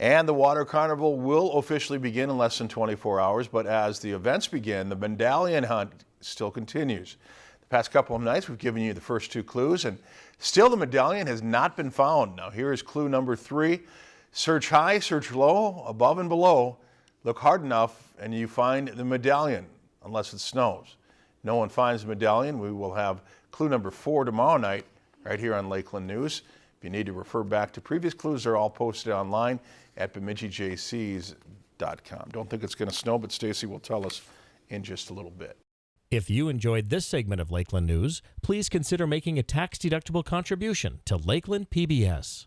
And the Water Carnival will officially begin in less than 24 hours, but as the events begin, the medallion hunt still continues. The past couple of nights, we've given you the first two clues, and still the medallion has not been found. Now here is clue number three. Search high, search low, above and below. Look hard enough and you find the medallion, unless it snows. No one finds the medallion. We will have clue number four tomorrow night right here on Lakeland News. If you need to refer back to previous clues, they're all posted online at bemidjijcs.com. Don't think it's going to snow, but Stacy will tell us in just a little bit. If you enjoyed this segment of Lakeland News, please consider making a tax-deductible contribution to Lakeland PBS.